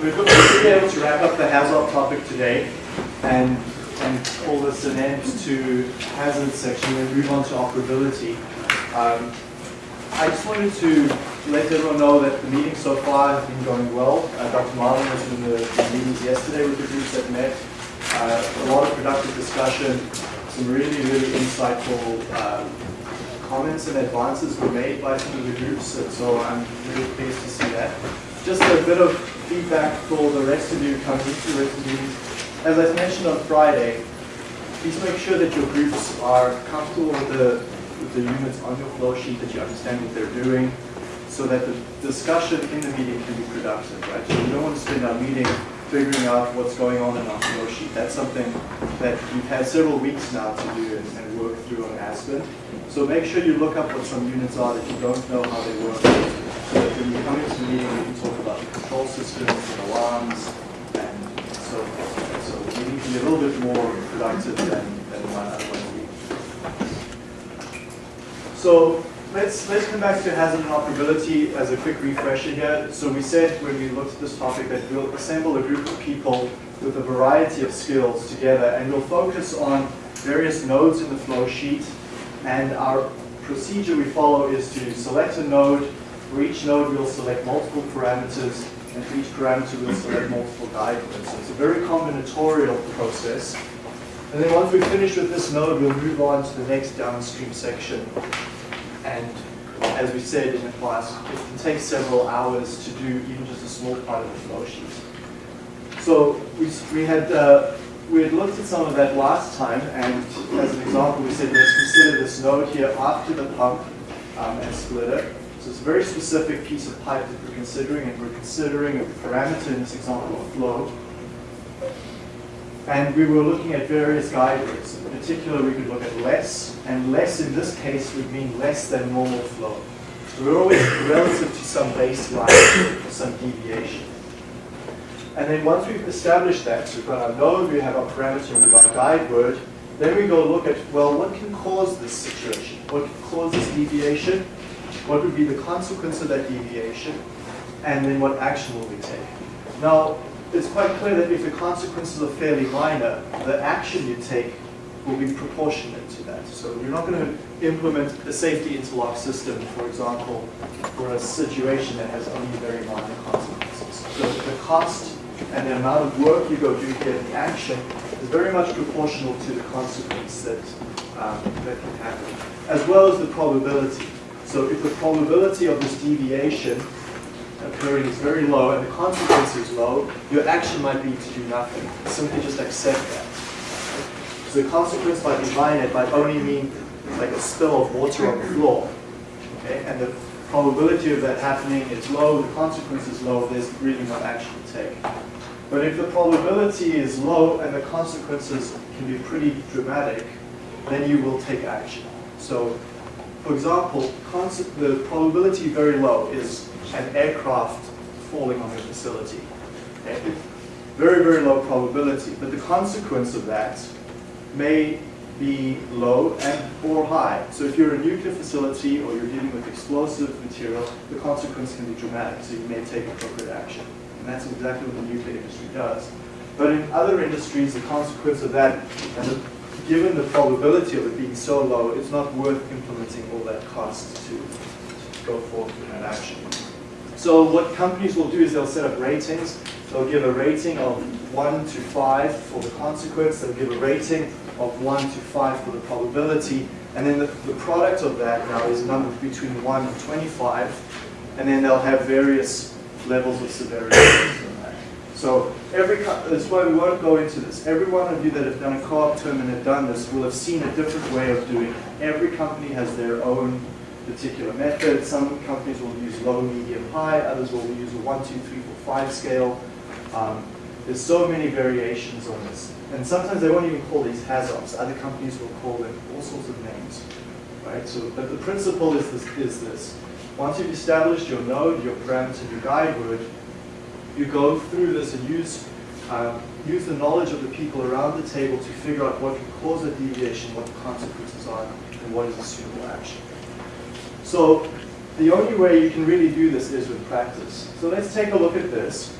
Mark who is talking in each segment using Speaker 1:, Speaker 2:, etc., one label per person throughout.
Speaker 1: we're going to be able to wrap up the hazard topic today and, and call this an end to hazard section and move on to operability. Um, I just wanted to let everyone know that the meeting so far has been going well. Uh, Dr. Marlin was in the, the meetings yesterday with the groups that met. Uh, a lot of productive discussion, some really, really insightful um, comments and advances were made by some of the groups, so I'm really pleased to see that. Just a bit of feedback for the you rest of the. As I mentioned on Friday, please make sure that your groups are comfortable with the, with the units on your flow sheet, that you understand what they're doing, so that the discussion in the meeting can be productive, right? So we don't want to spend our meeting figuring out what's going on in our flow sheet. That's something that we've had several weeks now to do and, and work through on Aspen. So make sure you look up what some units are that you don't know how they work, so that when you come into the meeting, we can talk control systems and alarms and so. So the meeting can be a little bit more productive than, than. So let's let's come back to hazard and operability as a quick refresher here. So we said when we looked at this topic that we'll assemble a group of people with a variety of skills together and we'll focus on various nodes in the flow sheet and our procedure we follow is to select a node. For each node we'll select multiple parameters and each parameter we'll select multiple words. So it's a very combinatorial process. And then once we finish with this node, we'll move on to the next downstream section and as we said in the class, it can take several hours to do even just a small part of the flow sheet. So we, we had uh, we had looked at some of that last time, and as an example, we said let's consider this node here after the pump um, and splitter. So it's a very specific piece of pipe that we're considering, and we're considering a parameter in this example of flow. And we were looking at various guide words. In particular, we could look at less, and less in this case would mean less than normal flow. So we're always relative to some baseline or some deviation. And then once we've established that, we've got our node, we have our parameter, we've got our guide word, then we go look at, well, what can cause this situation? What can cause this deviation? What would be the consequence of that deviation? And then what action will we take? Now, it's quite clear that if the consequences are fairly minor, the action you take will be proportionate to that. So you're not going to implement a safety interlock system, for example, for a situation that has only very minor consequences. So the cost and the amount of work you go do here, the action, is very much proportional to the consequence that, um, that can happen, as well as the probability. So if the probability of this deviation occurring is very low and the consequence is low, your action might be to do nothing. Simply just accept that. So the consequence might be it might only mean like a spill of water on the floor. Okay? And the probability of that happening is low, the consequence is low, there's really no action to take. But if the probability is low and the consequences can be pretty dramatic, then you will take action. So, for example, the probability very low is an aircraft falling on your facility. Okay? Very, very low probability. But the consequence of that may be low and or high. So if you're a nuclear facility or you're dealing with explosive material, the consequence can be dramatic. So you may take appropriate action. And that's exactly what the nuclear industry does. But in other industries, the consequence of that, and the, given the probability of it being so low, it's not worth implementing all that cost to, to go forth with that action. So what companies will do is they'll set up ratings. They'll give a rating of 1 to 5 for the consequence. They'll give a rating of 1 to 5 for the probability. And then the, the product of that now is numbered between 1 and 25. And then they'll have various levels of severity. So every, that's why we won't go into this. Every one of you that have done a co-op term and have done this will have seen a different way of doing it. Every company has their own particular method. Some companies will use low, medium, high. Others will use a 1, 2, 3, 4, 5 scale. Um, there's so many variations on this. And sometimes they won't even call these HAZOPs. Other companies will call them all sorts of names. Right? So, but the principle is this, is this. Once you've established your node, your parameter, your guide word, you go through this and use, um, use the knowledge of the people around the table to figure out what can cause a deviation, what the consequences are, and what is a suitable action. So the only way you can really do this is with practice. So let's take a look at this.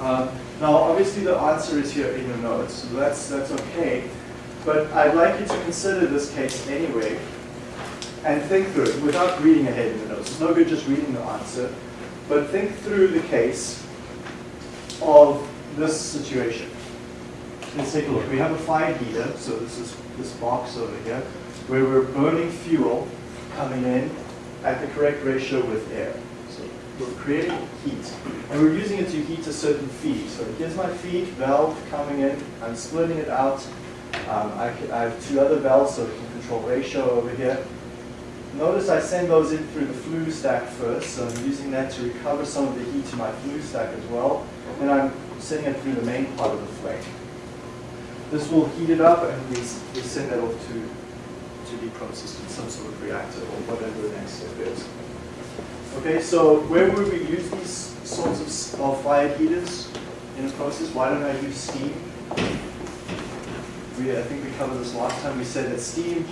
Speaker 1: Um, now, obviously, the answer is here in your notes, so that's, that's okay. But I'd like you to consider this case anyway and think through it without reading ahead in the notes. It's no good just reading the answer, but think through the case of this situation. Let's take a look. We have a fire heater, so this is this box over here, where we're burning fuel coming in at the correct ratio with air. So we're creating heat, and we're using it to heat a certain feed. So here's my feed valve coming in. I'm splitting it out. Um, I, can, I have two other valves, so we can control ratio over here. Notice I send those in through the flue stack first, so I'm using that to recover some of the heat to my flue stack as well. And I'm sending it through the main part of the flame. This will heat it up and we, we send that off to, to be processed in some sort of reactor or whatever the next step is. Okay, so where would we use these sorts of, of fire heaters in a process? Why don't I use steam? We, I think we covered this last time. We said that steam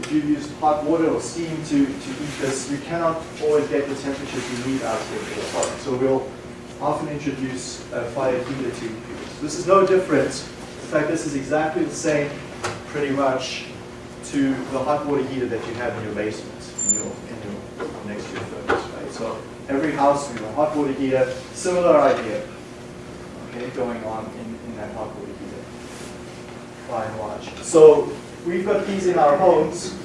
Speaker 1: if you use hot water or steam to, to heat this, you cannot always get the temperature you need out here for the product. So we'll often introduce a fire heater to use. This is no different. In fact, this is exactly the same, pretty much, to the hot water heater that you have in your basement, in your, in your next to your furnace, right? So every house with a hot water heater, similar idea, okay, going on in, in that hot water heater, by and large. So we've got these in our homes,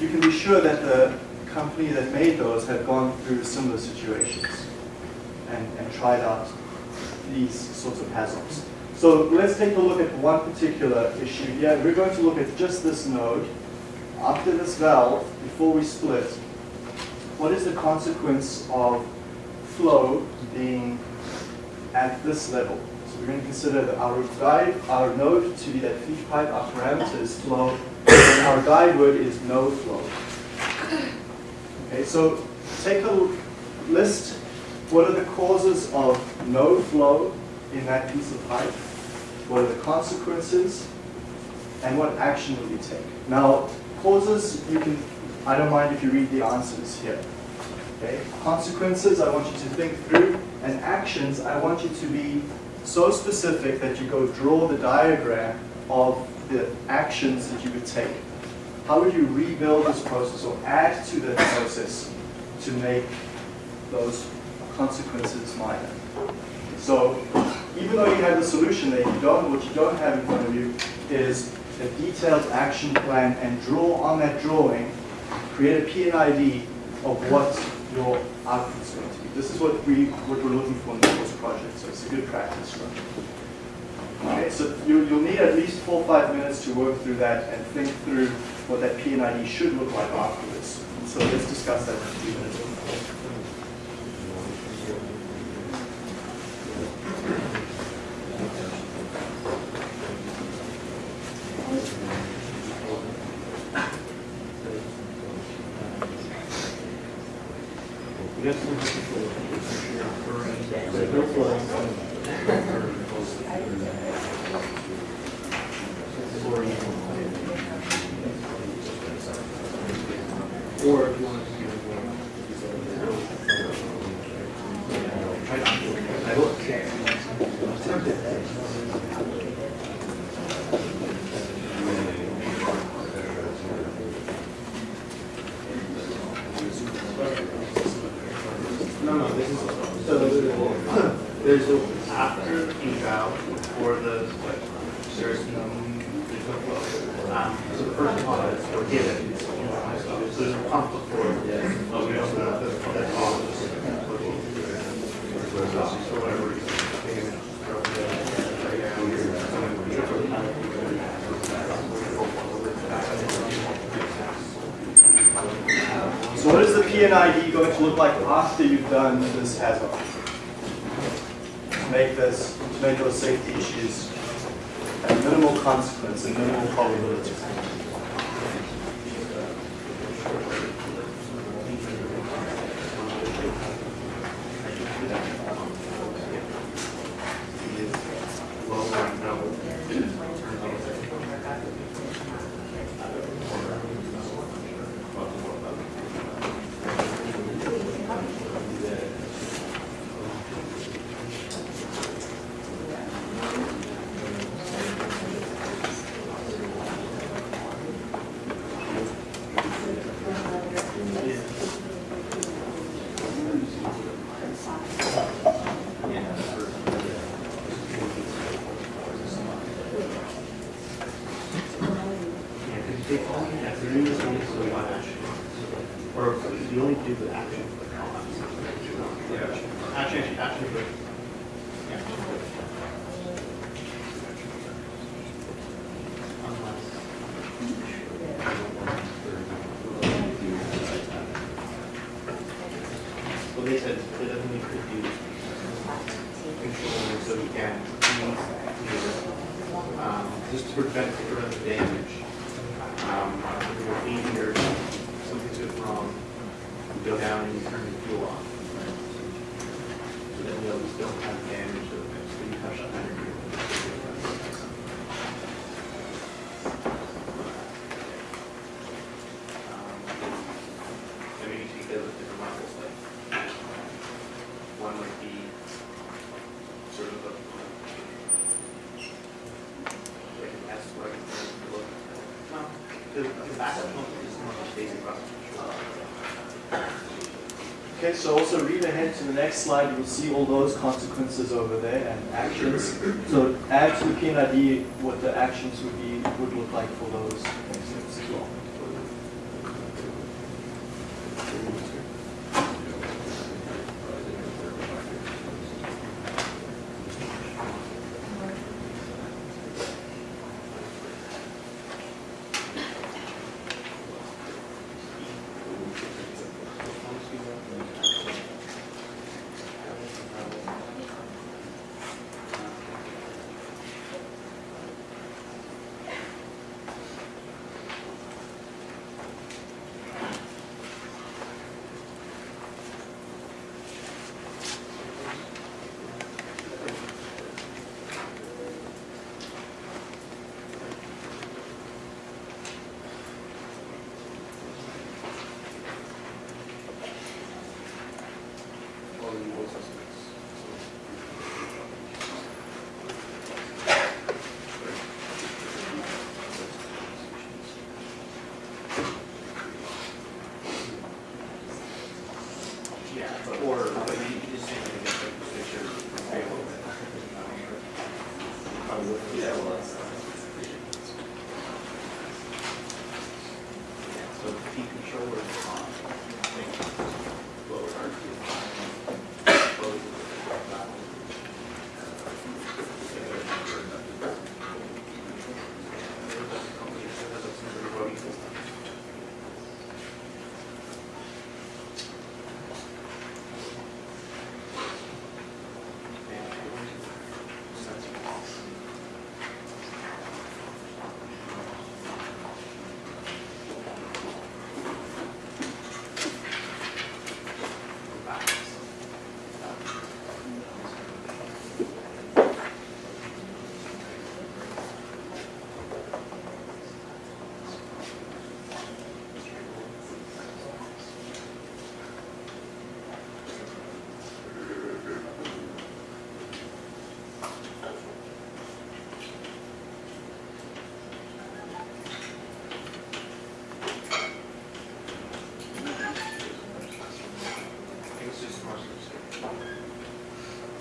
Speaker 1: you can be sure that the company that made those had gone through similar situations and, and tried out these sorts of hazards. So let's take a look at one particular issue here. We're going to look at just this node. After this valve, before we split, what is the consequence of flow being at this level? So we're going to consider our guide, our node to be that feed pipe, our parameter is flow, and our guide word is no flow. Okay, so take a list. What are the causes of no flow in that piece of pipe? What are the consequences? And what action will you take? Now, causes, you can, I don't mind if you read the answers here. Okay? Consequences, I want you to think through. And actions, I want you to be so specific that you go draw the diagram of the actions that you would take. How would you rebuild this process or add to the process to make those consequences minor? So even though you have the solution there, you don't, what you don't have in front of you is a detailed action plan and draw on that drawing, create a P&ID of what your output is going to be. This is what, we, what we're looking for in the course project, so it's a good practice. Okay, so you, you'll need at least four or five minutes to work through that and think through what that P&ID should look like afterwards. So let's discuss that in a few minutes. P&ID going to look like after you've done this hazard? To make this, to make those safety issues have minimal consequence and minimal probability.
Speaker 2: Prevent further damage. Um, you're feeding or something's goes wrong, you go down and you turn the fuel off. So then you'll still have damage so you have to under I mean, you see that with different models, like, one might be sort of a, like an S, like, look. No, the, the backup pump is more like basic process control.
Speaker 1: So also read ahead to the next slide, you'll see all those consequences over there and actions. So add to the P&ID what the actions would be, would look like for those as well.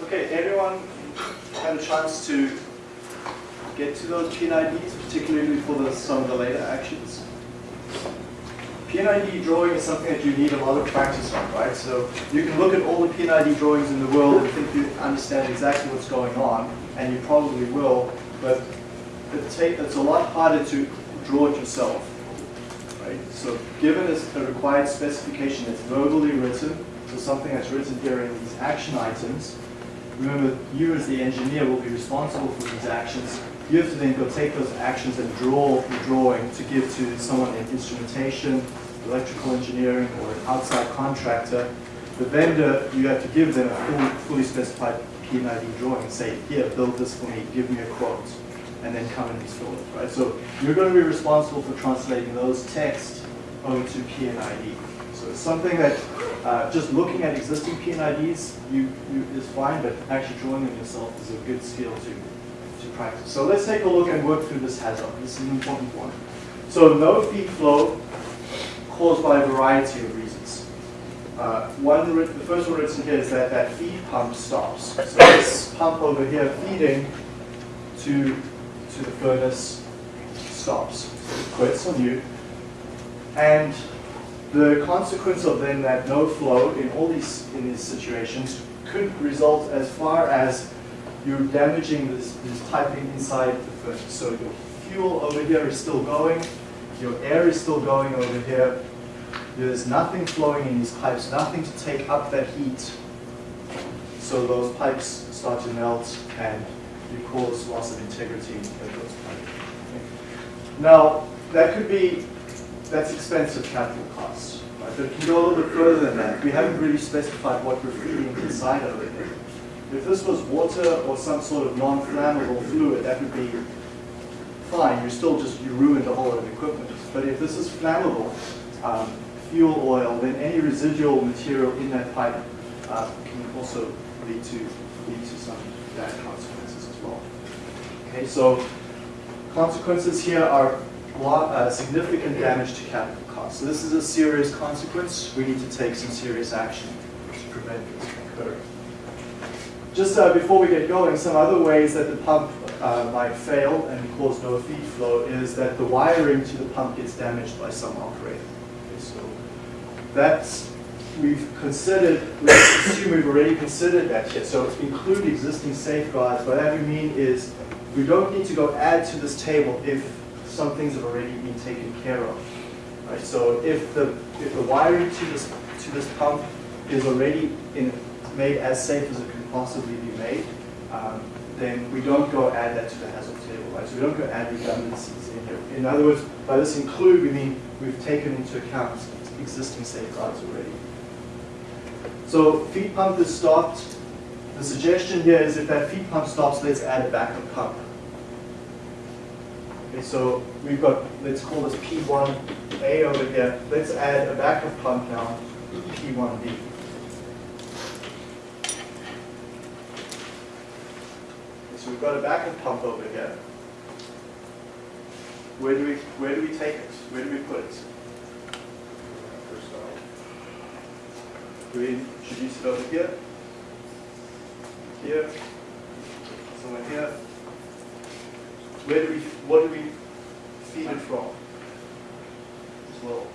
Speaker 1: Okay, everyone had a chance to get to those P&IDs, particularly for the, some of the later actions. P&ID drawing is something that you need a lot of practice on, right? So you can look at all the P&ID drawings in the world and think you understand exactly what's going on, and you probably will, but it's a lot harder to draw it yourself, right? So given a required specification that's verbally written, so something that's written here in these action items, remember you as the engineer will be responsible for these actions. You have to then go take those actions and draw the drawing to give to someone in instrumentation, electrical engineering, or an outside contractor. The vendor, you have to give them a full, fully specified P&ID drawing and say, here, build this for me, give me a quote, and then come and install it, right? So you're going to be responsible for translating those texts over to P&ID. So it's something that uh, just looking at existing P&IDs you, you, is fine, but actually drawing them yourself is a good skill to, to practice. So let's take a look and work through this hazard. This is an important one. So no feed flow caused by a variety of reasons. Uh, one, the first one written here is that that feed pump stops. So this pump over here feeding to, to the furnace stops. So it quits on you. And the consequence of then that no flow in all these, in these situations could result as far as you're damaging this, this piping inside the furnace. So your fuel over here is still going, your air is still going over here. There's nothing flowing in these pipes, nothing to take up that heat. So those pipes start to melt and you cause loss of integrity in those pipes. Now, that could be, that's expensive capital costs. Right? But it can go a little bit further than that. We haven't really specified what we're feeding inside of it. If this was water or some sort of non-flammable fluid, that would be fine. You're still just, you ruined the whole of the equipment. But if this is flammable, um, fuel oil, then any residual material in that pipe uh, can also lead to, lead to some bad consequences as well. Okay, so consequences here are uh, significant damage to capital costs. So this is a serious consequence. We need to take some serious action to prevent this from occurring. Just uh, before we get going, some other ways that the pump uh, might fail and cause no feed flow is that the wiring to the pump gets damaged by some operator. Okay, so that's, we've considered, let's assume we've already considered that here. So include existing safeguards. What that we mean is we don't need to go add to this table if some things have already been taken care of. Right? So if the, if the wiring to this, to this pump is already in, made as safe as it can possibly be made, um, then we don't go add that to the hazard table, right? So we don't go add redundancies in here. In other words, by this include, we mean we've taken into account existing safeguards already. So feed pump is stopped. The suggestion here is if that feed pump stops, let's add a backup pump. So we've got, let's call this P1A over here. Let's add a backup pump now, P1B. So we've got a backup pump over here. Where do we where do we take it? Where do we put it? Do we introduce it over here? Here? Somewhere here? Where do we what do we feed it from? As well.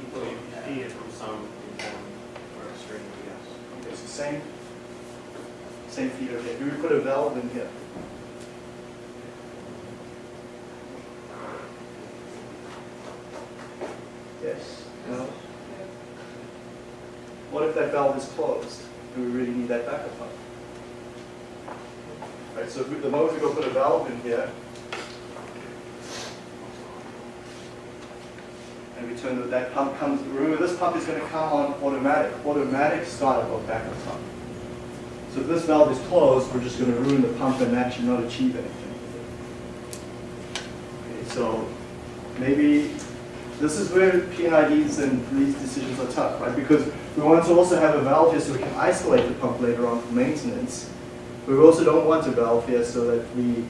Speaker 2: People feed it from some inform or string, yes.
Speaker 1: Okay, so same same feeder here. Do we put a valve in here? Yes? No? What if that valve is closed? Do we really need that backup pump? Right, so we- the moment we go put a valve in here, and we turn the, that pump comes, remember this pump is going to come on automatic, automatic startup of backup pump. So if this valve is closed, we're just going to ruin the pump and actually not achieve anything. Okay, so maybe this is where P&IDs and these decisions are tough, right? Because we want to also have a valve here so we can isolate the pump later on for maintenance. But we also don't want a valve here so that we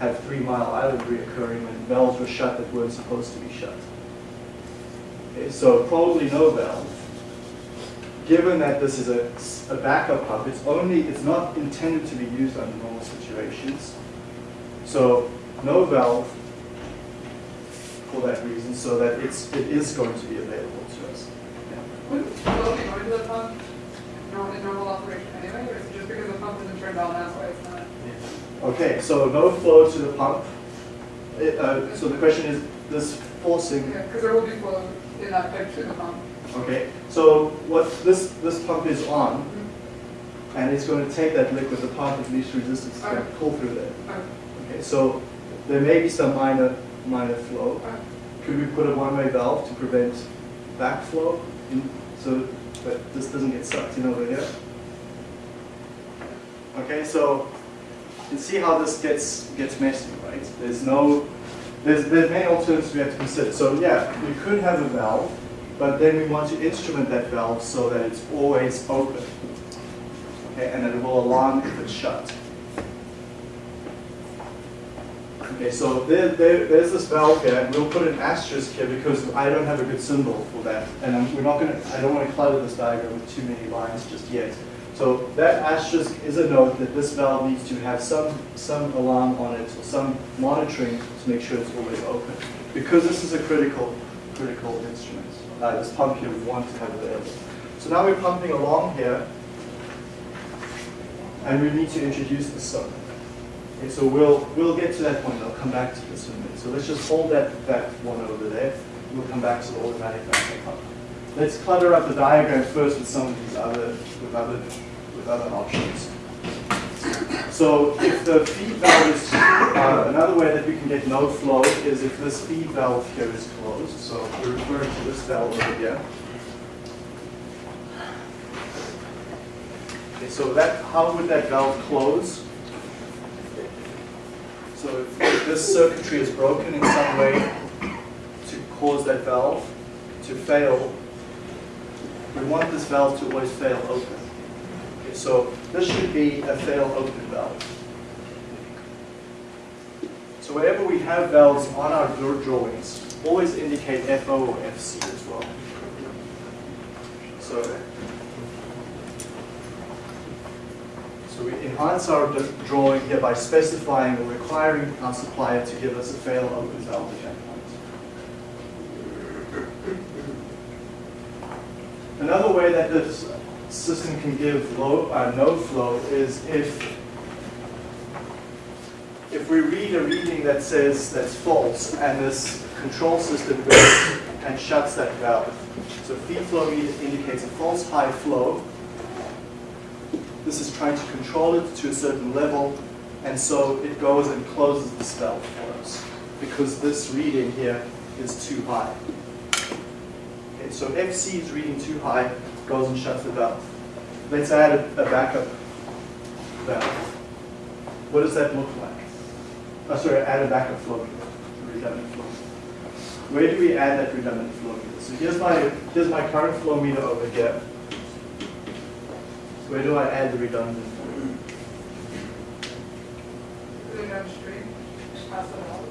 Speaker 1: have three mile island reoccurring when valves were shut that weren't supposed to be shut. Okay, so probably no valve given that this is a, a backup pump, it's only, it's not intended to be used under normal situations. So no valve for that reason, so that it's, it is going to be available to us.
Speaker 3: Would normal, normal operation anyway, or is it just because the pump isn't turned on, that's why it's not?
Speaker 1: Okay, so no flow to the pump. It, uh, so the question is, this forcing
Speaker 3: Yeah, because there will be flow in that pipe to the pump.
Speaker 1: Okay, so what this, this pump is on, and it's going to take that liquid, the pump of least resistance is going to pull through there.
Speaker 3: Okay.
Speaker 1: Okay, so there may be some minor, minor flow.
Speaker 3: Okay.
Speaker 1: Could we put a one-way valve to prevent backflow, in, so that this doesn't get sucked in over here? Okay, so you can see how this gets gets messy, right? There's no, there's there's many alternatives we have to consider. So yeah, we could have a valve, but then we want to instrument that valve so that it's always open. Okay, and that it will alarm if it's shut. Okay, so there, there, there's this valve here, and we'll put an asterisk here because I don't have a good symbol for that. And I'm, we're not gonna, I don't want to clutter this diagram with too many lines just yet. So that asterisk is a note that this valve needs to have some, some alarm on it, or some monitoring to make sure it's always open. Because this is a critical critical instrument. Uh, this pump here we want to have available. So now we're pumping along here, and we need to introduce the soap. Okay, so we'll we'll get to that point. I'll come back to this in a minute. So let's just hold that that one over there. We'll come back to the automatic vacuum pump. Let's clutter up the diagram first with some of these other with other with other options. So if the feed valve is, uh, another way that we can get no flow is if this feed valve here is closed. So we're referring to this valve over here. Okay, so that, how would that valve close? So if this circuitry is broken in some way to cause that valve to fail, we want this valve to always fail open. Okay, so this should be a fail open valve. So wherever we have valves on our draw- drawings, always indicate FO or FC as well. So, so we enhance our drawing here by specifying or requiring our supplier to give us a fail open valve at that point. Another way that this system can give low, uh, no flow is if if we read a reading that says that's false and this control system goes and shuts that valve. So feed flow indicates a false high flow. This is trying to control it to a certain level and so it goes and closes the valve for us because this reading here is too high. Okay, so FC is reading too high, goes and shuts the valve. Let's add a, a backup valve. What does that look like? Oh, sorry, add a backup flow meter, redundant flow. Where do we add that redundant flow meter? So here's my here's my current flow meter over here. Where do I add the redundant? flow meter?
Speaker 3: Really downstream, pass it out.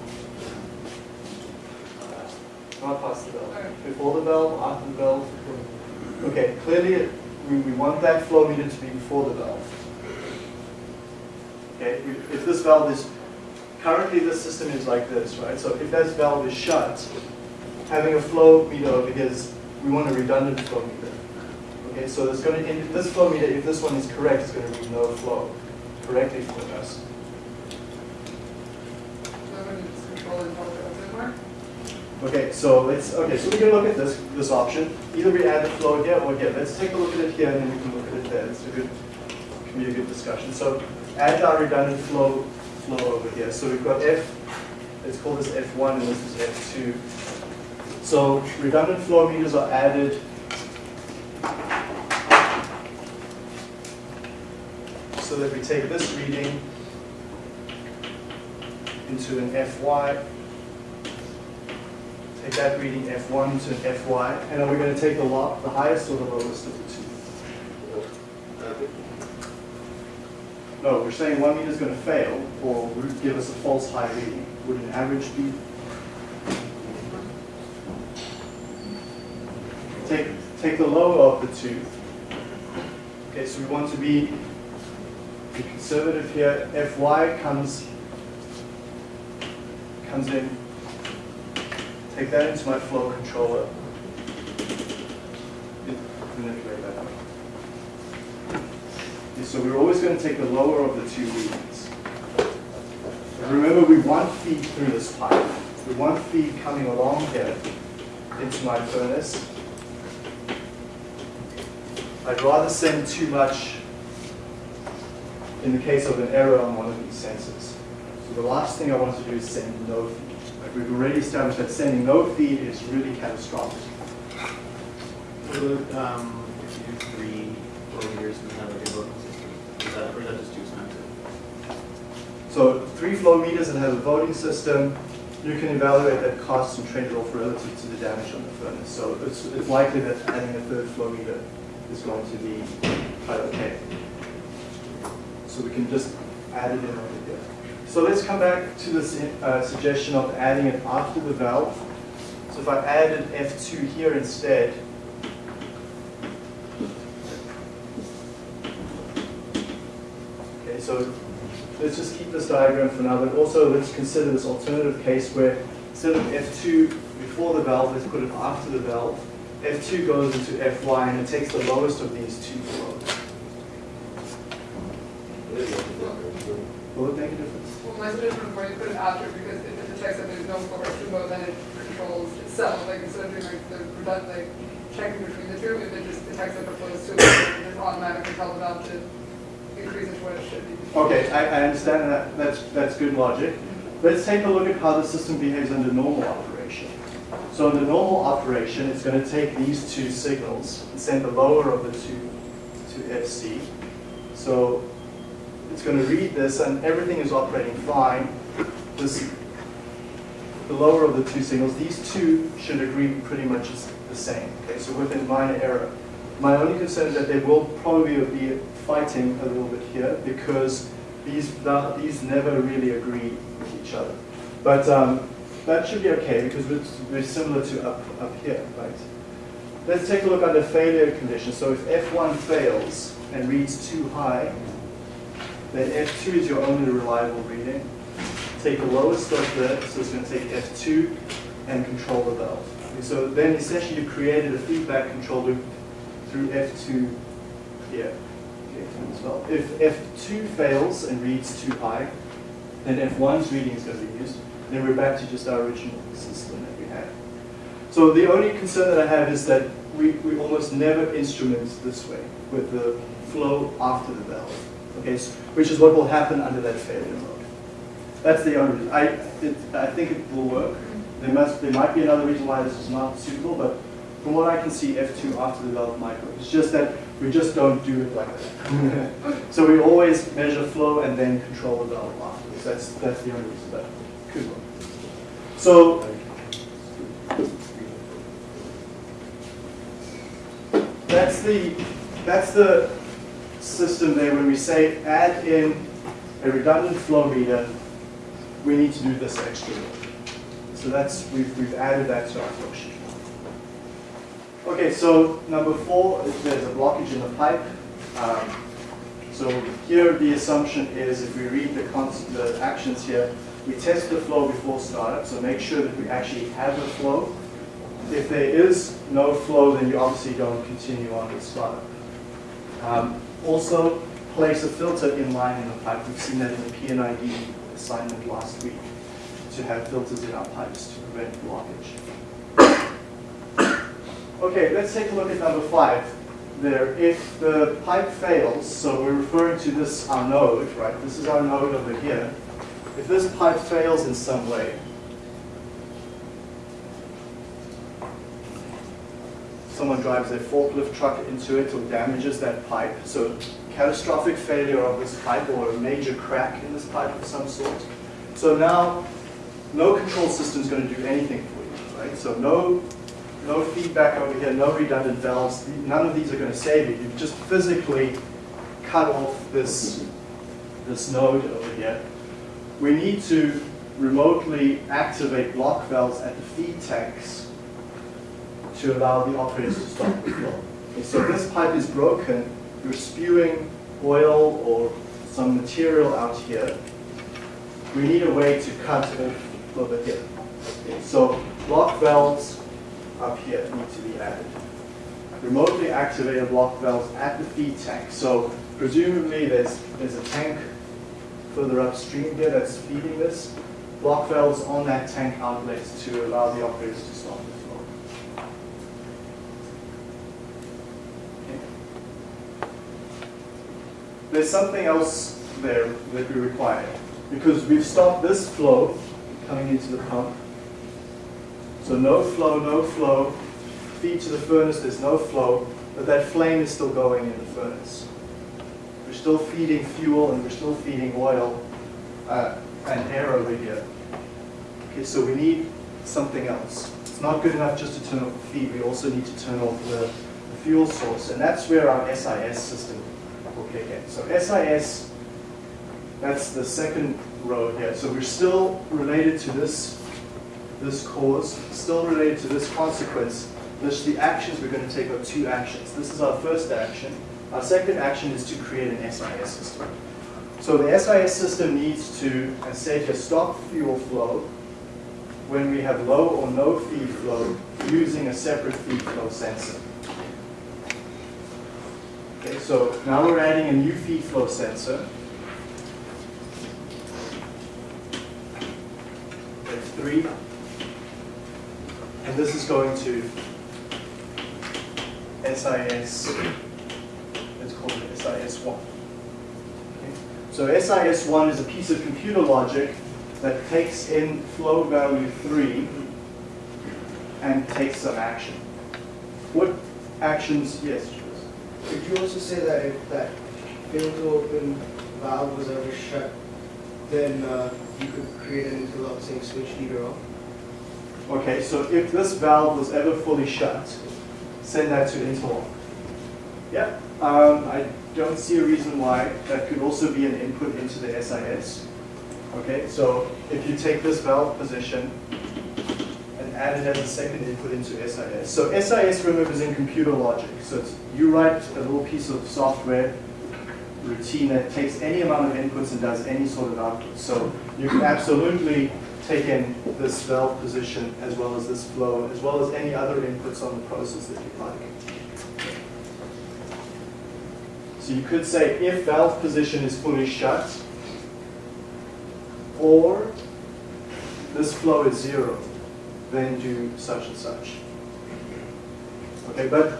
Speaker 1: Not past the valve. Before the valve, after the valve. Okay, clearly we, we want that flow meter to be before the valve. Okay, if this valve is, currently this system is like this, right? So if this valve is shut, having a flow meter over here is, we want a redundant flow meter. Okay, so it's going to, this flow meter, if this one is correct, it's going to read no flow correctly for us. Okay, so let's, okay, so we can look at this, this option. Either we add the flow here or here. Let's take a look at it here and then we can look at it there. It's a good, can be a good discussion. So add our redundant flow, flow over here. So we've got F, let's call this F1 and this is F2. So redundant flow meters are added. So that we take this reading into an FY, take that reading F1 to an FY, and are we going to take the lo the highest or the lowest of the two? No, we're saying one meter is going to fail, or would give us a false high reading. Would an average be? Take, take the lower of the two. Okay, so we want to be be conservative here. Fy comes, comes in Take that into my flow controller. Manipulate that out. So we're always going to take the lower of the two readings. Remember, we want feed through this pipe. We want feed coming along here into my furnace. I'd rather send too much in the case of an error on one of these sensors. So the last thing I want to do is send no feed. Like we've already established that sending no feed is really catastrophic.
Speaker 2: About, um, if you do three flow meters and have like a voting system? Is that, or is that just too expensive?
Speaker 1: So three flow meters and has a voting system, you can evaluate that cost and trade it off relative to the damage on the furnace. So it's, it's likely that adding a third flow meter is going to be quite okay. So we can just add it in over here. So let's come back to this uh, suggestion of adding it after the valve. So if I added F2 here instead, okay, so let's just keep this diagram for now, but also let's consider this alternative case where instead of F2 before the valve, let's put it after the valve. F2 goes into Fy and it takes the lowest of these two flows. Will it make a difference?
Speaker 3: Well, my suggestion was you put it after because if it detects that there's no flow or sumo, then it controls itself. Like instead of doing like the redundant, like checking between the two, if it just detects that the flow is sumo, it just automatically tell the valve to increase it to what it should be.
Speaker 1: Okay, I, I understand that, that's, that's good logic. Let's take a look at how the system behaves under normal operation. So under normal operation, it's going to take these two signals and send the lower of the two to FC. So it's going to read this and everything is operating fine. This, the lower of the two signals, these two should agree pretty much the same. Okay, so within minor error. My only concern is that they will probably be fighting a little bit here because these, these never really agree with each other. But um, that should be okay because very similar to up, up here, right? Let's take a look under failure conditions. So if F1 fails and reads too high, then F2 is your only reliable reading. Take the lowest of the, so it's going to take F2 and control the valve. Okay, so then essentially you've created a feedback control loop through F2 here. Okay. If F2 fails and reads too high, then F1's reading is going to be used. Then we're back to just our original system that we had. So the only concern that I have is that we, we almost never instrument this way with the flow after the valve. Okay, which is what will happen under that failure mode. That's the only reason. I, it, I think it will work. There must there might be another reason why this is not suitable, but from what I can see, F2 after the valve work. It's just that we just don't do it like that. so we always measure flow and then control the valve afterwards. That's that's the only reason that could work. So that's the that's the system there. When we say add in a redundant flow meter, we need to do this extra work. So that's we've we've added that to our flow sheet. Okay, so number four is there's a blockage in the pipe. Um, so here the assumption is if we read the, the actions here, we test the flow before startup, so make sure that we actually have a flow. If there is no flow, then you obviously don't continue on with startup. Um, also, place a filter in line in the pipe. We've seen that in the P&ID assignment last week, to have filters in our pipes to prevent blockage. Okay, let's take a look at number five. There, if the pipe fails, so we're referring to this, our node, right? This is our node over here. If this pipe fails in some way, someone drives a forklift truck into it or damages that pipe, so catastrophic failure of this pipe or a major crack in this pipe of some sort. So now, no control system is going to do anything for you, right? So no no feedback over here, no redundant valves. None of these are going to save you. You've just physically cut off this, this node over here. We need to remotely activate block valves at the feed tanks to allow the operators to stop the flow. So this pipe is broken, you're spewing oil or some material out here. We need a way to cut off over here. Okay, so block valves up here need to be added. Remotely activated block valves at the feed tank. So presumably there's, there's a tank further upstream here that's feeding this. Block valves on that tank outlet to allow the operators to stop the flow. Okay. There's something else there that we require. Because we've stopped this flow coming into the pump, so no flow, no flow. Feed to the furnace, there's no flow, but that flame is still going in the furnace. We're still feeding fuel and we're still feeding oil uh, and air over here. Okay, so we need something else. It's not good enough just to turn off the feed, we also need to turn off the, the fuel source, and that's where our SIS system So SIS, that's the second row here. So we're still related to this this cause, still related to this consequence, this, the actions we're going to take are two actions. This is our first action. Our second action is to create an SIS system. So the SIS system needs to, as said here, stop fuel flow when we have low or no feed flow using a separate feed flow sensor. Okay, so now we're adding a new feed flow sensor. F3. And this is going to SIS, let's call it SIS1. Okay? So SIS1 is a piece of computer logic that takes in flow value 3 and takes some action. What actions, yes?
Speaker 4: Could you also say that if that fail to open valve was ever shut, then uh, you could create an interlock saying switch leader off?
Speaker 1: Okay, so if this valve was ever fully shut, send that to interlock. Yeah, um, I don't see a reason why. That could also be an input into the SIS. Okay, so if you take this valve position and add it as a second input into SIS. So SIS, remember, is in computer logic. So you write a little piece of software routine that takes any amount of inputs and does any sort of output. So you can absolutely take in this valve position as well as this flow, as well as any other inputs on the process that you'd like. So you could say if valve position is fully shut, or this flow is zero, then do such and such. Okay, but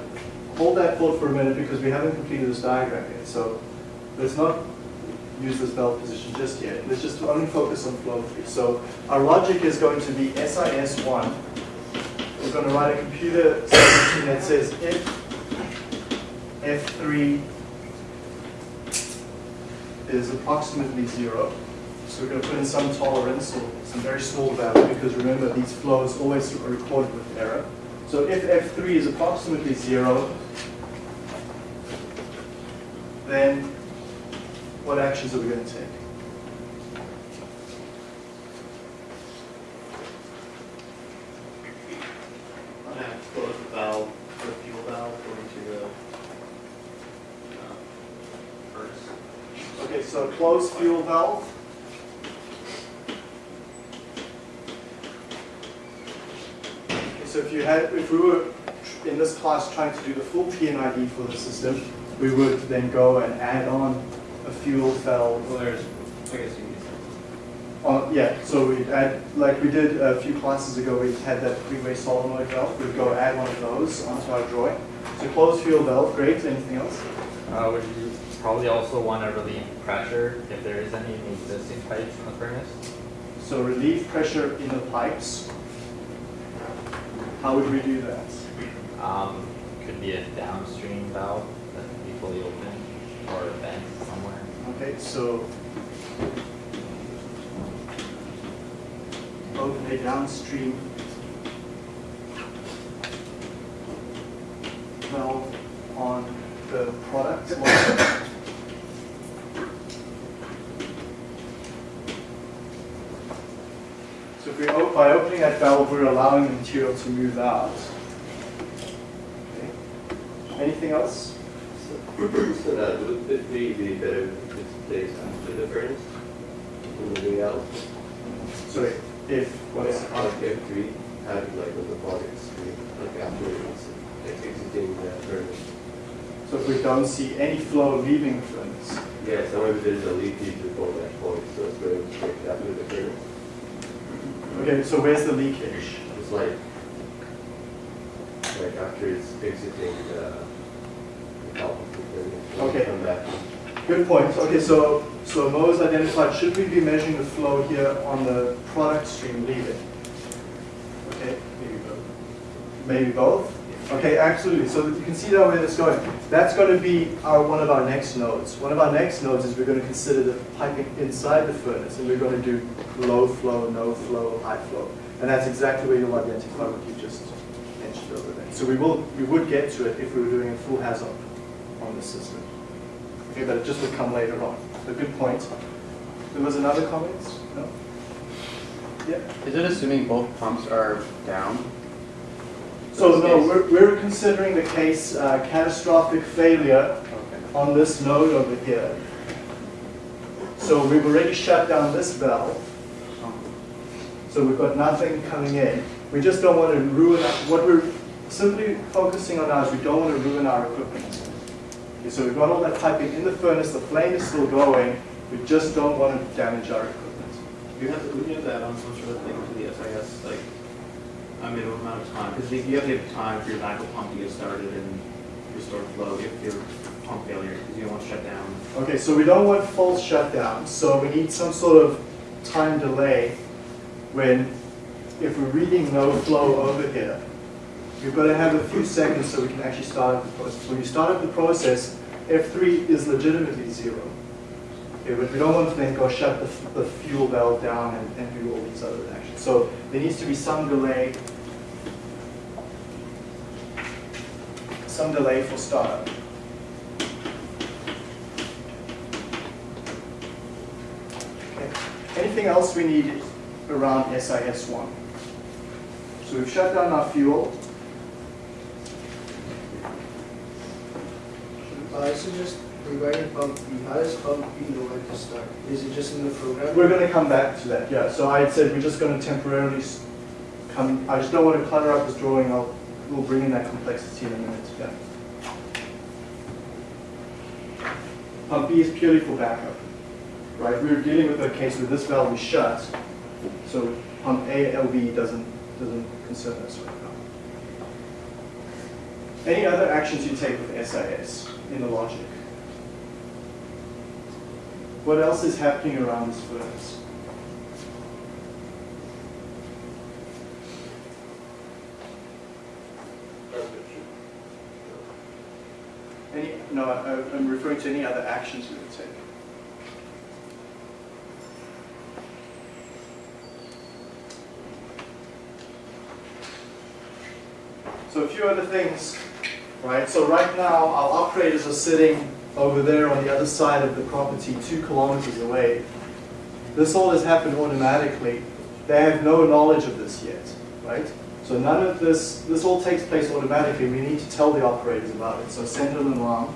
Speaker 1: hold that thought for a minute because we haven't completed this diagram yet. So let's not use this belt position just yet. Let's just only focus on flow three. So our logic is going to be SIS1. We're going to write a computer that says if F3 is approximately zero, so we're going to put in some tolerance or some very small value because remember these flows always are recorded with error. So if F3 is approximately zero, then what actions are we going to take?
Speaker 5: I'm gonna close the valve, the fuel valve going to the uh.
Speaker 1: Okay, so closed fuel valve. Okay, So if you had, if we were in this class trying to do the full P&ID for the system, we would then go and add on a fuel valve.
Speaker 5: Well, there's, I guess you can
Speaker 1: Uh, yeah, so we'd add, like we did a few classes ago, we had that three-way solenoid valve. We'd go add one of those onto our drawing. So closed fuel valve, great. Anything else?
Speaker 6: Uh, would you probably also want to relieve pressure if there is any in the existing pipes in the furnace?
Speaker 1: So relieve pressure in the pipes. How would we do that?
Speaker 6: Um, could be a downstream valve that could be fully open or a vent somewhere.
Speaker 1: Okay, so open a downstream valve on the product. So if we, op- valve, we're allowing the material to move out. Okay. Anything else?
Speaker 7: So that would it be the better if it's placed after the furnace, moving out?
Speaker 1: So if, what's,
Speaker 7: Like F three, have like on the product screen, like after it's like exiting the uh, furnace.
Speaker 1: so if we don't see any flow leaving the furnace,
Speaker 7: Yeah, so maybe there's a leakage before that point, so it's going straight after the furnace.
Speaker 1: Okay, so where's the leakage?
Speaker 7: It's like, like after it's exiting the, the top of the furnace. when you
Speaker 1: Okay. Good point. Okay, so, so Mo has identified, should we be measuring the flow here on the product stream leaving? Okay, maybe both. Maybe both? Okay, absolutely. So you can see that where it's going. That's going to be our, one of our next nodes. One of our next nodes is we're going to consider the piping inside the furnace, and we're going to do low flow, no flow, high flow. And that's exactly where you'll identify what you just mentioned over there. So we will, we would get to it if we were doing a full hazard on the system. Okay, but it just would come later on. A good point. There was another comment? No? Yeah.
Speaker 8: Is it assuming both pumps are down?
Speaker 1: So no, we're, we're considering the case uh, catastrophic failure
Speaker 8: Okay.
Speaker 1: on this node over here. So we've already shut down this valve. So we've got nothing coming in. We just don't want to ruin, our- what we're simply focusing on now is we don't want to ruin our equipment. Okay, so we've got all that piping in the furnace, the flame is still going, we just don't want to damage our equipment.
Speaker 2: You have to, would you have to add on some sort of thing to the SIS, like a minimum amount of time? Because you have to have time for your backup pump to get started and restore flow if your pump failure, because you don't want to shut down.
Speaker 1: Okay, so we don't want full shutdown, so we need some sort of time delay when, if we're reading no flow over here, we've got to have a few seconds so we can actually start up the process. When you start up the process, F3 is legitimately zero. Okay, but we don't want to then go shut the, the fuel valve down and, and do all these other actions. So there needs to be some delay, some delay for startup. Okay. Anything else we need around SIS1? So we've shut down our fuel.
Speaker 4: I suggest regarding pump B, how does pump B know when to start? Is it just in the program?
Speaker 1: We're going to come back to that, yeah. So I said we're just going to temporarily come, I just don't want to clutter up this drawing. I'll, we'll bring in that complexity in a minute, yeah. Pump B is purely for backup, right? We're dealing with a case where this valve is shut, so pump A, LV doesn't, doesn't concern us right now. Any other actions you take with SIS in the logic? What else is happening around this furnace? Any, no, I- uh, I'm referring to any other actions we would take. So a few other things, right? So right now, our operators are sitting over there on the other side of the property, two kilometers away. This all has happened automatically. They have no knowledge of this yet, right? So none of this, this all takes place automatically. We need to tell the operators about it. So send an alarm.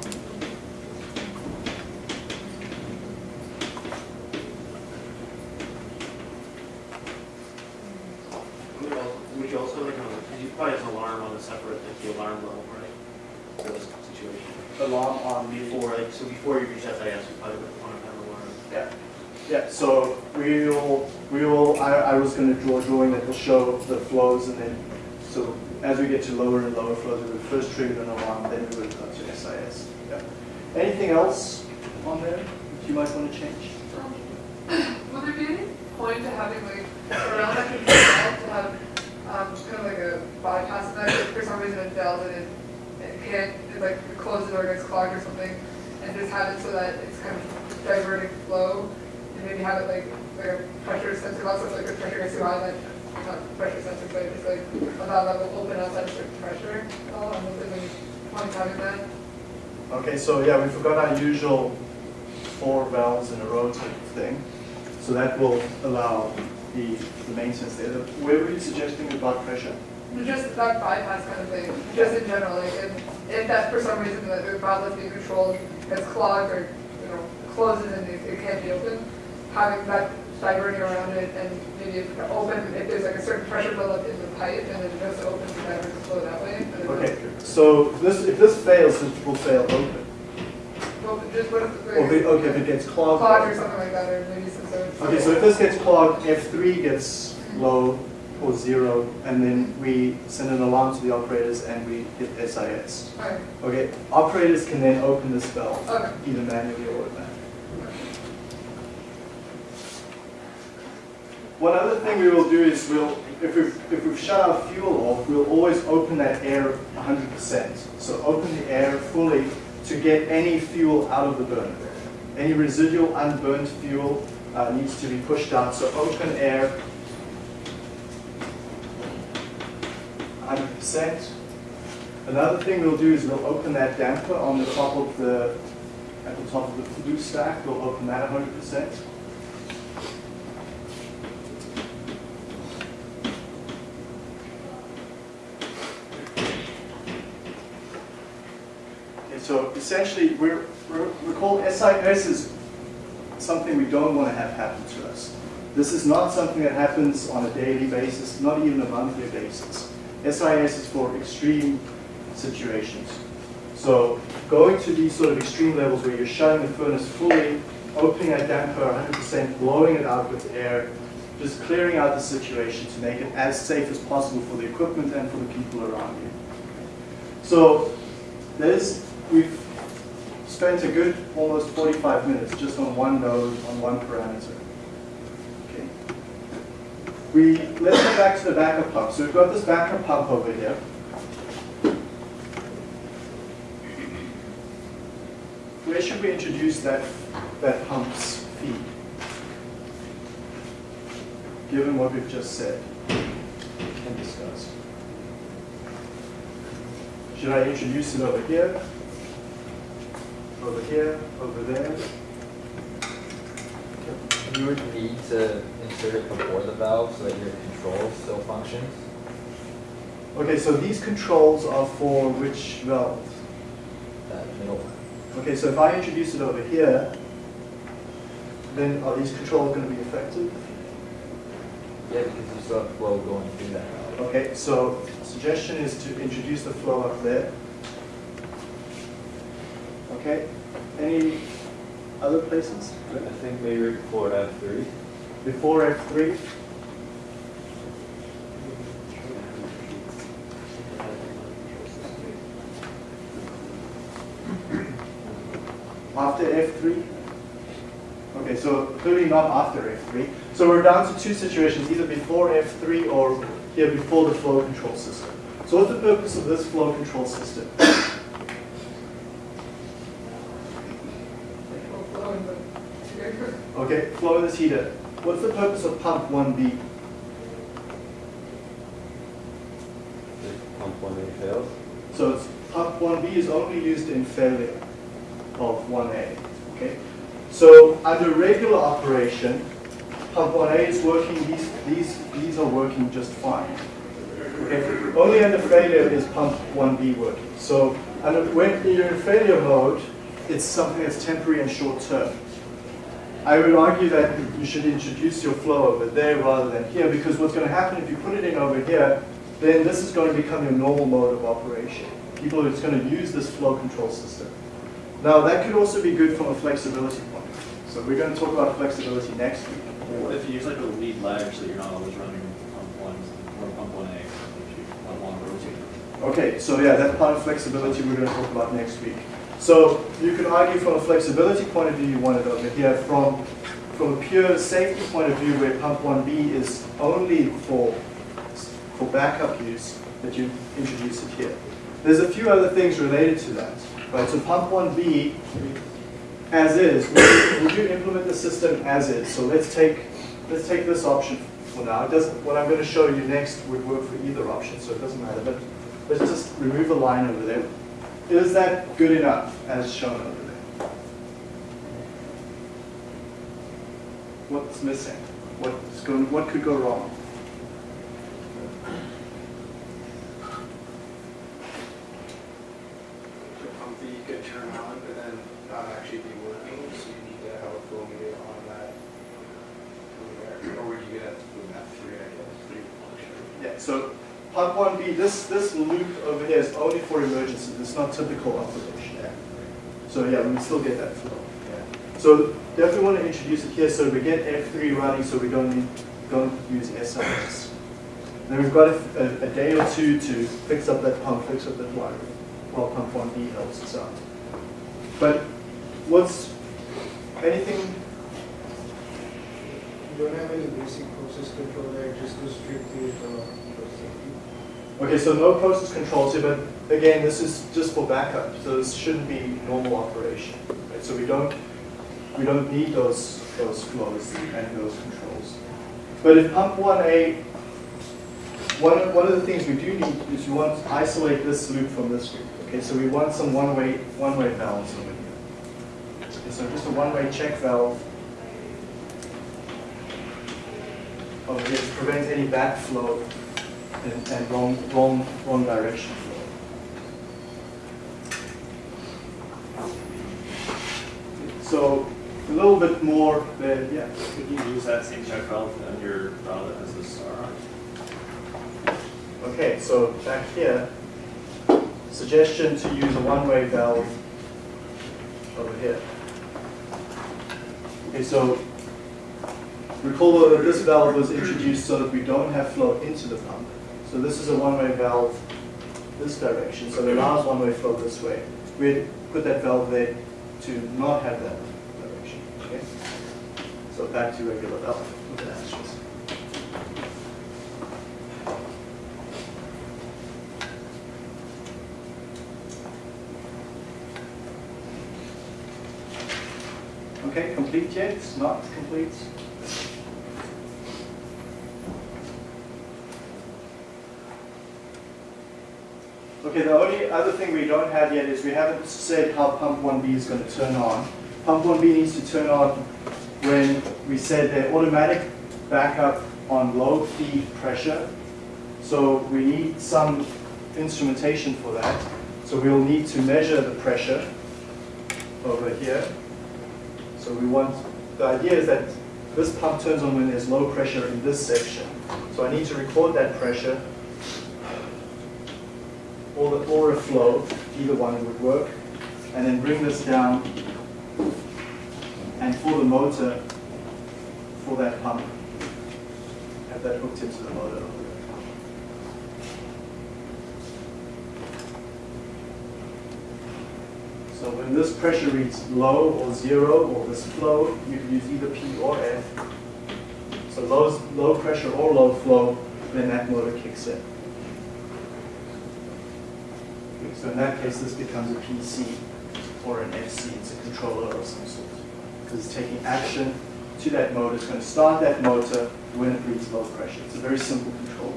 Speaker 2: Would you al- Would you also like, because you probably have an alarm on a separate, like the alarm level, right? For this situation.
Speaker 1: Alarm on
Speaker 2: Before, like, so before you reach SIS, you probably would want to have an alarm.
Speaker 1: Yeah, yeah, so we will, we will, I, I was gonna draw a drawing that will show the flows and then, so as we get to lower and lower flows, we would first trigger an alarm, then we would go to SIS. Yeah. Anything else on there that you might wanna change?
Speaker 3: Would there be any point to having like around that control to have um, kind of like a bypass that if for some reason it fails and it, it can't, it like closes or gets clogged or something, and just have it so that it's kind of diverting flow, and maybe have it like like a pressure sensor, also like a pressure that not pressure sensor, but just like a that open outside a certain pressure. Having that.
Speaker 1: Okay, so yeah, we forgot our usual four valves in a row type of thing. So that will allow the, the maintenance there. The- Where were you suggesting about pressure?
Speaker 3: Just that bypass kind of thing, just in general, like if, if that for some reason the the valve that's being controlled gets clogged or, you know, closes and it, it can't be opened, having that diverting around it and maybe if it open, if there's like a certain pressure buildup in the pipe and then it goes to open to divert flow that way. and then it
Speaker 1: Okay, so this, if this fails, it will fail open.
Speaker 3: Well, just what if,
Speaker 1: Or if okay, if it gets clogged.
Speaker 3: clogged or something like that, or maybe some sort of.
Speaker 1: Okay, so if this gets clogged, F3 gets low or zero, and then we send an alarm to the operators and we hit SIS.
Speaker 3: Okay,
Speaker 1: Okay, operators can then open this valve,
Speaker 3: okay.
Speaker 1: either manually or automatically. One other thing we will do is we'll, if we've, if we've shut our fuel off, we'll always open that air 100%. So open the air fully to get any fuel out of the burner. Any residual unburnt fuel uh, needs to be pushed out. So open air 100%. Another thing we'll do is we'll open that damper on the top of the, at the top of the flue stack. We'll open that 100%. Okay, so essentially, we're, we're, recall SIS is something we don't want to have happen to us. This is not something that happens on a daily basis, not even a monthly basis. SIS is for extreme situations. So going to these sort of extreme levels where you're shutting the furnace fully, opening a damper 100%, blowing it out with air, just clearing out the situation to make it as safe as possible for the equipment and for the people around you. So there's, we've spent a good almost 45 minutes just on one node, on one parameter. Okay. We, let's go back to the backup pump. So we've got this backup pump over here. Where should we introduce that, that pump's feed? Given what we've just said and discussed. Should I introduce it over here? Over here, over there?
Speaker 6: You would need to insert it before the valve so that your control still functions.
Speaker 1: Okay, so these controls are for which valve?
Speaker 6: That middle one.
Speaker 1: Okay, so if I introduce it over here, then are these controls going to be effective?
Speaker 6: Yeah, because you still have flow going through that valve.
Speaker 1: Okay, so suggestion is to introduce the flow up there. Okay, any other places?
Speaker 5: I think maybe before F three.
Speaker 1: Before F3? After F3? Okay, so clearly not after F3. So we're down to two situations, either before F3 or here before the flow control system. So what's the purpose of this flow control system?
Speaker 3: Flow in the,
Speaker 1: Okay, flow in this heater. What's the purpose of pump 1B?
Speaker 5: Pump one A fails.
Speaker 1: So it's, pump 1B is only used in failure of 1A. Okay? So under regular operation, pump 1A is working, these, these, these are working just fine. Okay? Only under failure is pump 1B working. So under, when you're in failure mode, it's something that's temporary and short term. I would argue that you should introduce your flow over there rather than here because what's going to happen if you put it in over here, then this is going to become your normal mode of operation. People are just going to use this flow control system. Now that could also be good from a flexibility point. of view. So we're going to talk about flexibility next week.
Speaker 9: If you use like a lead lag so you're not always running pump one or pump one A, if you want one rotating?
Speaker 1: Okay, so yeah, that part of flexibility we're going to talk about next week. So you can argue from a flexibility point of view, you want it over here. From, from a pure safety point of view, where pump 1B is only for, for backup use, that you introduce it here. There's a few other things related to that. Right, so pump 1B, as is, would you, implement the system as is? So let's take, let's take this option for now. It doesn't, what I'm going to show you next would work for either option, so it doesn't matter. But let's just remove a line over there. Is that good enough as shown over there? What's missing? What's going, what could go wrong?
Speaker 4: The pump that you could turn on, but then not actually be working, so you need to have a flow meter on that. over there. Or would you get it from that three, I guess, three function?
Speaker 1: Yeah, so pump 1B, this, this loop over here is only for emergencies. It's not typical operation. So yeah, we can still get that flow. Yeah. So definitely want to introduce it here so we get F3 running so we don't need, don't use SIS. Then we've got a, a, a day or two to fix up that pump, fix up that wire, while pump 1B helps us out. But what's, anything,
Speaker 4: You don't have any basic process control there, just go strictly with the safety.
Speaker 1: Okay, so no process controls here, but again, this is just for backup, so this shouldn't be normal operation. Right? So we don't, we don't need those, those flows and those controls. But if pump 1A, one of, one of the things we do need is you want to isolate this loop from this loop. Okay, so we want some one-way, one-way valves over here. Okay, so just a one-way check valve over here to prevent any backflow and, and wrong, wrong, wrong direction flow. So a little bit more there, yeah.
Speaker 9: Could you use that same check valve on your valve has this star?
Speaker 1: Okay, so back here, suggestion to use a one-way valve over here. Okay, so recall that this valve was introduced so that we don't have flow into the pump. So this is a one-way valve this direction, so it allows one-way flow this way. We put that valve there to not have that direction, okay? So back to regular valve with the asterisk. Okay, complete yet? Not complete? Okay, the only other thing we don't have yet is we haven't said how pump 1B is going to turn on. Pump 1B needs to turn on when we said the automatic backup on low feed pressure. So we need some instrumentation for that. So we'll need to measure the pressure over here. So we want, the idea is that this pump turns on when there's low pressure in this section. So I need to record that pressure or, the, or a flow, either one would work, and then bring this down and for the motor, for that pump, have that hooked into the motor. So when this pressure reads low or zero, or this flow, you can use either P or F. So low, low pressure or low flow, then that motor kicks in. Okay, So in that case, this becomes a PC or an FC, it's a controller of some sort. Because it's taking action to that motor, it's going to start that motor when it reads low pressure. It's a very simple control.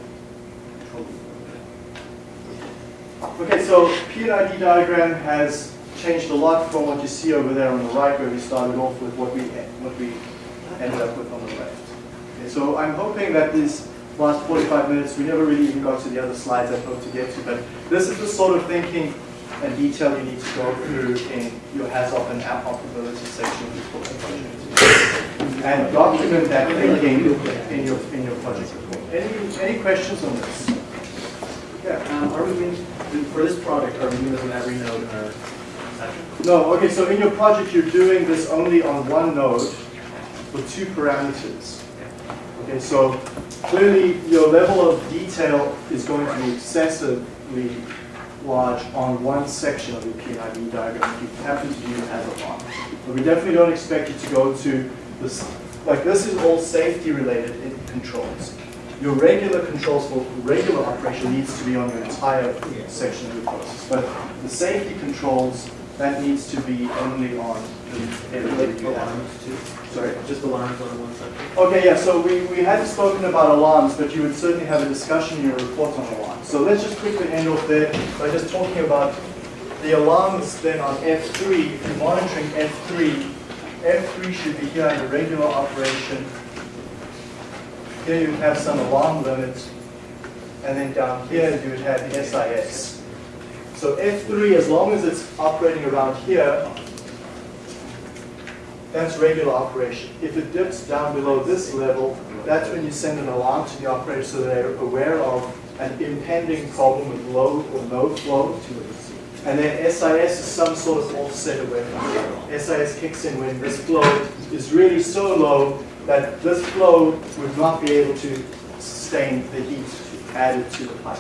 Speaker 1: Okay, so P&ID diagram has changed a lot from what you see over there on the right where we started off with what we, what we ended up with on the left. Okay, so I'm hoping that these last 45 minutes, we never really even got to the other slides I hope to get to, but this is the sort of thinking and detail you need to go through in your HAZOP and app operability section of your project. And document that thinking in your, in your project report. Any, any questions on this?
Speaker 5: Yeah, um, are we doing, for this project, are we doing this on every node in our section?
Speaker 1: No, okay, so in your project, you're doing this only on one node with two parameters. Okay, so clearly your level of detail is going to be excessively large on one section of your P&ID diagram if you happen to do as a lot. But we definitely don't expect you to go to this, like this is all safety related in controls. Your regular controls for regular operation needs to be on your entire section of the process. But the safety controls, that needs to be only on the area that.
Speaker 5: Alarms too?
Speaker 1: Sorry?
Speaker 5: Just alarms on one section?
Speaker 1: Okay, yeah, so we, we hadn't spoken about alarms, but you would certainly have a discussion in your report on alarms. So let's just quickly end off there by just talking about the alarms then on F3. If you're monitoring F3, F3 should be here under regular operation. Here you have some alarm limit, and then down here you would have the SIS. So F3, as long as it's operating around here, that's regular operation. If it dips down below this level, that's when you send an alarm to the operator so they're aware of an impending problem with low or no flow. And then SIS is some sort of offset away from. SIS kicks in when this flow is really so low that this flow would not be able to sustain the heat added to the pipe.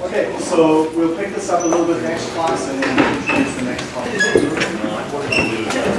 Speaker 1: Okay, so we'll pick this up a little bit next class and then introduce the next topic.